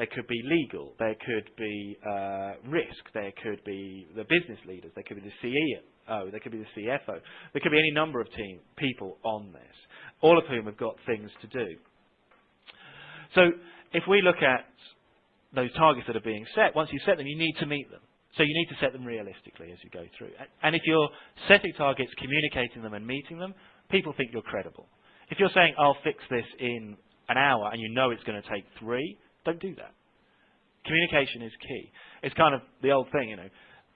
There could be legal, there could be uh, risk, there could be the business leaders, there could be the CEO, there could be the CFO, there could be any number of team people on this, all of whom have got things to do. So if we look at those targets that are being set, once you set them, you need to meet them. So you need to set them realistically as you go through. And if you're setting targets, communicating them and meeting them, people think you're credible. If you're saying, I'll fix this in an hour and you know it's going to take three, don't do that. Communication is key. It's kind of the old thing, you know.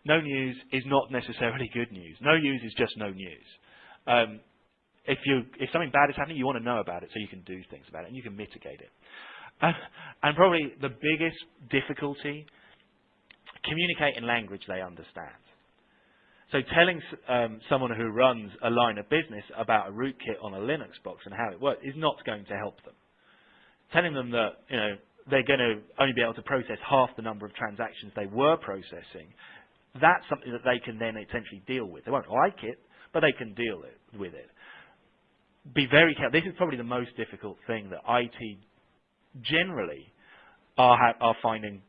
No news is not necessarily good news. No news is just no news. Um, if you if something bad is happening, you want to know about it so you can do things about it and you can mitigate it. Uh, and probably the biggest difficulty, communicate in language they understand. So telling um, someone who runs a line of business about a rootkit on a Linux box and how it works is not going to help them. Telling them that you know they're going to only be able to process half the number of transactions they were processing, that's something that they can then essentially deal with. They won't like it, but they can deal it, with it. Be very careful. This is probably the most difficult thing that IT generally are, are finding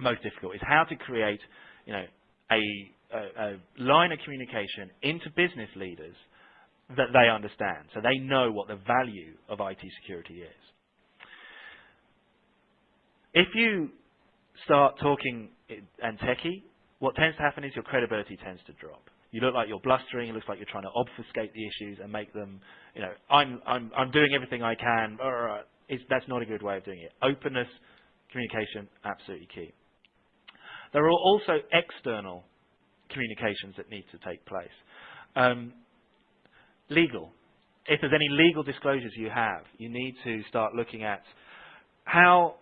most difficult is how to create, you know, a, a, a line of communication into business leaders that they understand, so they know what the value of IT security is. If you start talking and techie, what tends to happen is your credibility tends to drop. You look like you're blustering. It looks like you're trying to obfuscate the issues and make them, you know, I'm I'm I'm doing everything I can. It's, that's not a good way of doing it. Openness, communication, absolutely key. There are also external communications that need to take place. Um, legal. If there's any legal disclosures you have, you need to start looking at how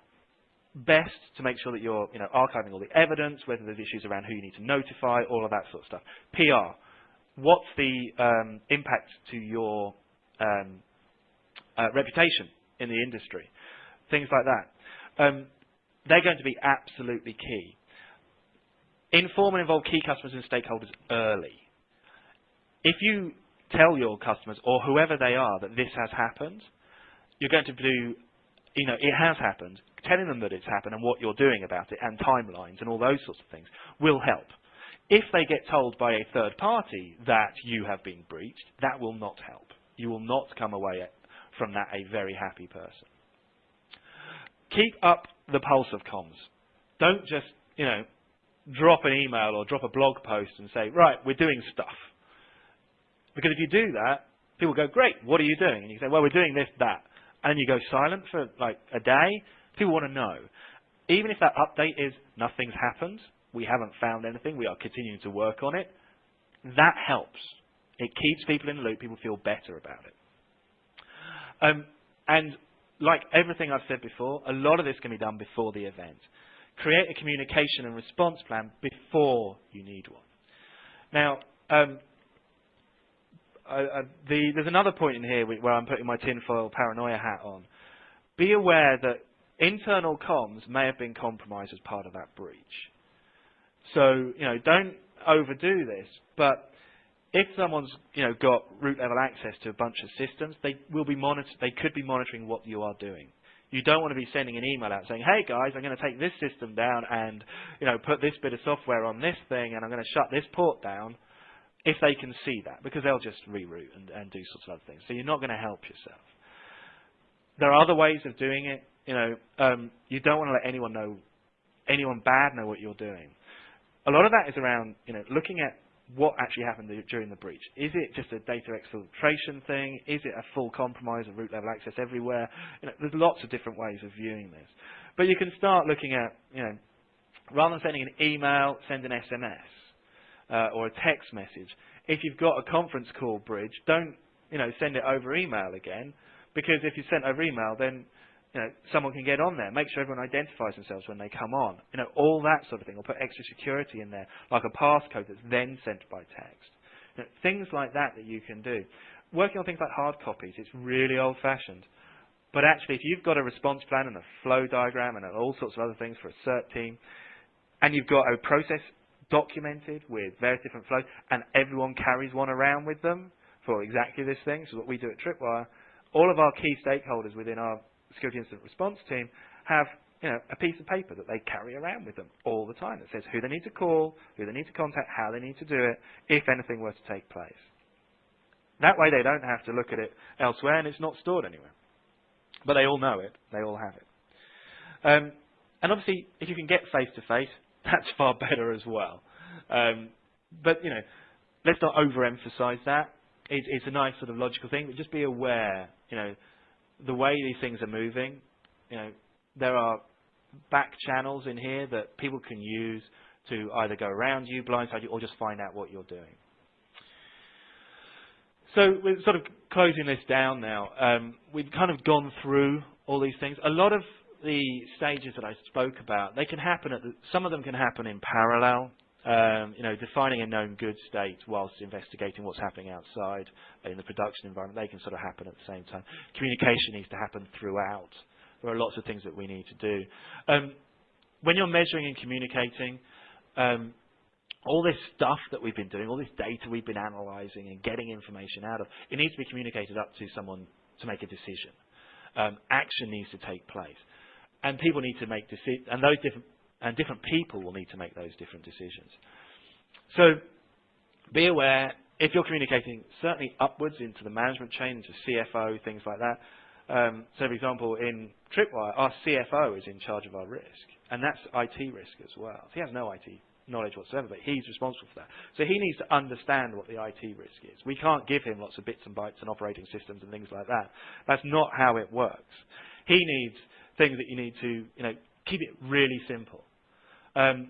best to make sure that you're you know, archiving all the evidence, whether there's issues around who you need to notify, all of that sort of stuff. PR. What's the um, impact to your um, uh, reputation in the industry? Things like that. Um, they're going to be absolutely key. Inform and involve key customers and stakeholders early. If you tell your customers or whoever they are that this has happened, you're going to do, you know, it has happened. Telling them that it's happened and what you're doing about it and timelines and all those sorts of things will help. If they get told by a third party that you have been breached, that will not help. You will not come away from that a very happy person. Keep up the pulse of comms. Don't just, you know, drop an email or drop a blog post and say, right, we're doing stuff. Because if you do that, people go, great, what are you doing? And you say, well, we're doing this, that. And you go silent for like a day, people want to know. Even if that update is nothing's happened, we haven't found anything, we are continuing to work on it, that helps. It keeps people in the loop, people feel better about it. Um, and like everything I've said before, a lot of this can be done before the event create a communication and response plan before you need one. Now, um, the, there's another point in here where I'm putting my tinfoil paranoia hat on. Be aware that internal comms may have been compromised as part of that breach. So, you know, don't overdo this, but if someone's, you know, got root level access to a bunch of systems, they will be monitor they could be monitoring what you are doing. You don't want to be sending an email out saying, hey guys, I'm going to take this system down and, you know, put this bit of software on this thing and I'm going to shut this port down if they can see that because they'll just reroute and, and do sorts of other things. So you're not going to help yourself. There are other ways of doing it. You know, um, you don't want to let anyone know, anyone bad know what you're doing. A lot of that is around, you know, looking at what actually happened during the breach. Is it just a data exfiltration thing? Is it a full compromise of root level access everywhere? You know, there's lots of different ways of viewing this. But you can start looking at, you know, rather than sending an email, send an SMS uh, or a text message. If you've got a conference call bridge, don't, you know, send it over email again because if you send over email, then you know, someone can get on there. Make sure everyone identifies themselves when they come on. You know, all that sort of thing. Or put extra security in there, like a passcode that's then sent by text. You know, things like that that you can do. Working on things like hard copies, it's really old-fashioned. But actually, if you've got a response plan and a flow diagram and all sorts of other things for a cert team, and you've got a process documented with various different flows, and everyone carries one around with them for exactly this thing, so what we do at Tripwire, all of our key stakeholders within our security incident response team have you know, a piece of paper that they carry around with them all the time that says who they need to call, who they need to contact, how they need to do it, if anything were to take place. That way they don't have to look at it elsewhere and it's not stored anywhere. But they all know it. They all have it. Um, and obviously, if you can get face-to-face, that's far better as well. Um, but, you know, let's not overemphasize that. It, it's a nice sort of logical thing, but just be aware, you know, the way these things are moving, you know, there are back channels in here that people can use to either go around you, blindside you, or just find out what you're doing. so we're sort of closing this down now. Um, we've kind of gone through all these things. A lot of the stages that I spoke about, they can happen at the, some of them can happen in parallel. Um, you know, defining a known good state whilst investigating what's happening outside in the production environment, they can sort of happen at the same time. Communication needs to happen throughout. There are lots of things that we need to do. Um, when you're measuring and communicating, um, all this stuff that we've been doing, all this data we've been analyzing and getting information out of, it needs to be communicated up to someone to make a decision. Um, action needs to take place, and people need to make decisions, and those different and different people will need to make those different decisions. So, be aware if you're communicating certainly upwards into the management chain, into CFO, things like that. Um, so, for example, in Tripwire, our CFO is in charge of our risk, and that's IT risk as well. So he has no IT knowledge whatsoever, but he's responsible for that. So he needs to understand what the IT risk is. We can't give him lots of bits and bytes and operating systems and things like that. That's not how it works. He needs things that you need to, you know, keep it really simple. Um,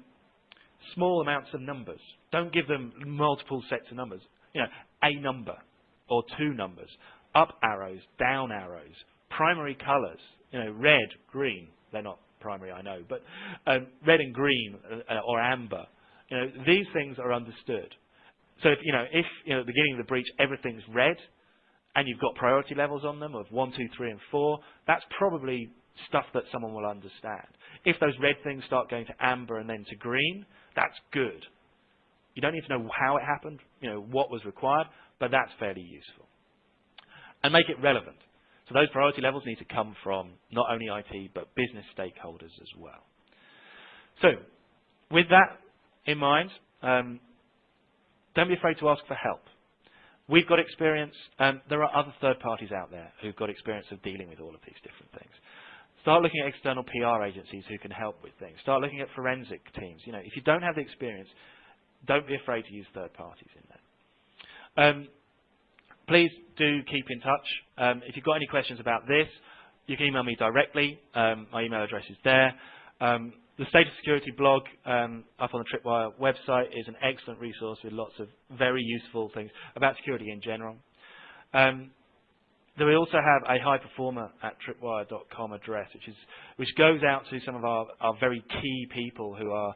small amounts of numbers. Don't give them multiple sets of numbers. You know, a number or two numbers, up arrows, down arrows, primary colours. You know, red, green. They're not primary, I know, but um, red and green uh, or amber. You know, these things are understood. So if you know, if you know, at the beginning of the breach everything's red, and you've got priority levels on them of one, two, three, and four, that's probably stuff that someone will understand. If those red things start going to amber and then to green, that's good. You don't need to know how it happened, you know, what was required, but that's fairly useful. And make it relevant. So those priority levels need to come from not only IT, but business stakeholders as well. So with that in mind, um, don't be afraid to ask for help. We've got experience, and there are other third parties out there who've got experience of dealing with all of these different things. Start looking at external PR agencies who can help with things. Start looking at forensic teams. You know, if you don't have the experience, don't be afraid to use third parties in there. Um, please do keep in touch. Um, if you've got any questions about this, you can email me directly. Um, my email address is there. Um, the State of Security blog um, up on the Tripwire website is an excellent resource with lots of very useful things about security in general. Um, we also have a high performer at tripwire.com address, which, is, which goes out to some of our, our very key people who are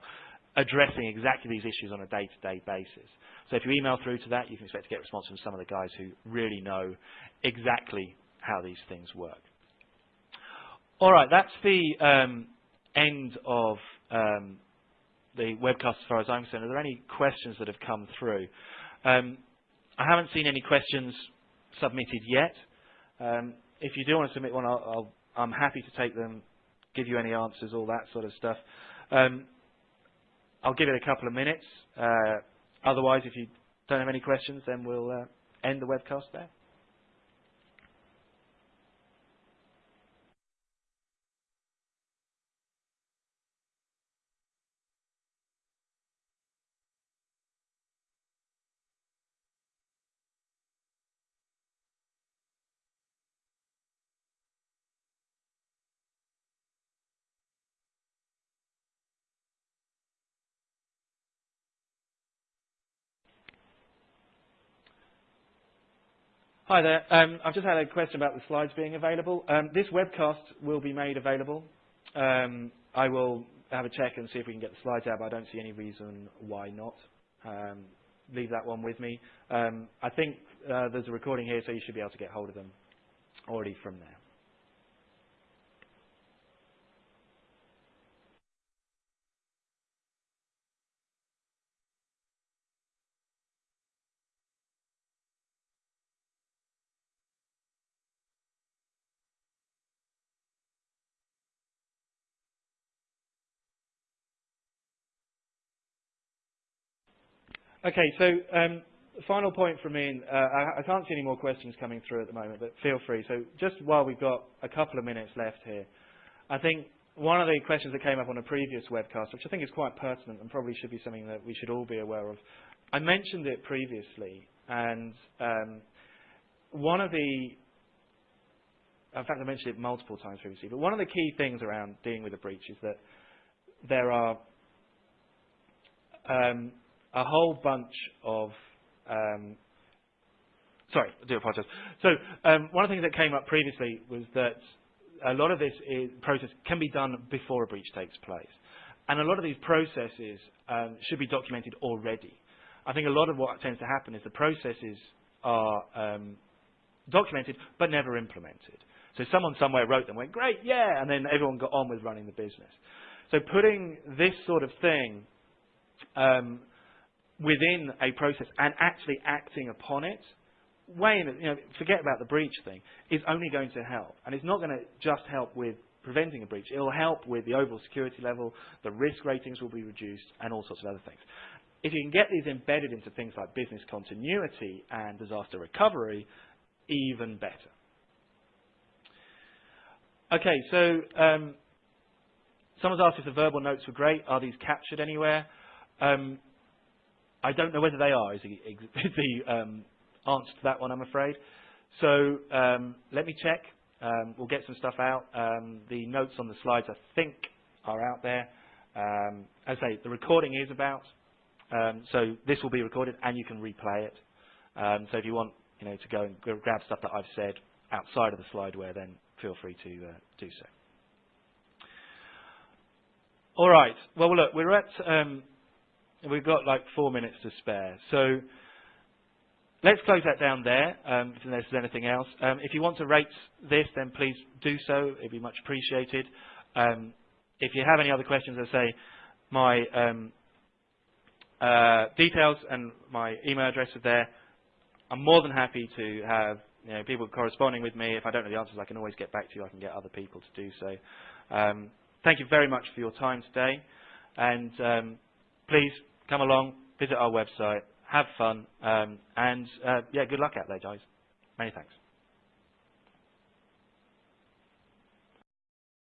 addressing exactly these issues on a day-to-day -day basis. So if you email through to that, you can expect to get a response from some of the guys who really know exactly how these things work. All right, that's the um, end of um, the webcast as far as I'm concerned. Are there any questions that have come through? Um, I haven't seen any questions submitted yet. Um, if you do want to submit one, i am happy to take them, give you any answers, all that sort of stuff. Um, I'll give it a couple of minutes. Uh, Otherwise, if you don't have any questions, then we'll uh, end the webcast there. Hi there. Um, I've just had a question about the slides being available. Um, this webcast will be made available. Um, I will have a check and see if we can get the slides out, but I don't see any reason why not. Um, leave that one with me. Um, I think uh, there's a recording here, so you should be able to get hold of them already from there. Okay, so um, final point from me, uh, I, I, can't see any more questions coming through at the moment, but feel free. So just while we've got a couple of minutes left here, I think one of the questions that came up on a previous webcast, which I think is quite pertinent and probably should be something that we should all be aware of, I mentioned it previously, and um, one of the, in fact I mentioned it multiple times previously, but one of the key things around dealing with a breach is that there are um, a whole bunch of um, sorry, I do apologise. So um, one of the things that came up previously was that a lot of this is, process can be done before a breach takes place. And a lot of these processes um, should be documented already. I think a lot of what tends to happen is the processes are um, documented but never implemented. So someone somewhere wrote them, went, great, yeah, and then everyone got on with running the business. So putting this sort of thing um, within a process and actually acting upon it, you know, forget about the breach thing, is only going to help. And it's not going to just help with preventing a breach. It will help with the overall security level, the risk ratings will be reduced, and all sorts of other things. If you can get these embedded into things like business continuity and disaster recovery, even better. Okay, so um, someone's asked if the verbal notes were great. Are these captured anywhere? Um, I don't know whether they are, is the, is the um, answer to that one, I'm afraid. So um, let me check. Um, we'll get some stuff out. Um, the notes on the slides, I think, are out there. Um, as I say, the recording is about. Um, so this will be recorded, and you can replay it. So if you want, you know, to go and grab stuff that I've said outside of the slideware, then feel free to uh, do so. All right. Well, look, we're at. We've got like four minutes to spare. So let's close that down there. Um, if there's anything else, um, if you want to rate this, then please do so. It'd be much appreciated. Um, if you have any other questions, I say my um, uh, details and my email address are there. I'm more than happy to have you know, people corresponding with me. If I don't know the answers, I can always get back to you. I can get other people to do so. Um, thank you very much for your time today. And um, please come along, visit our website, have fun, um, and uh, yeah, good luck out there, guys. Many thanks.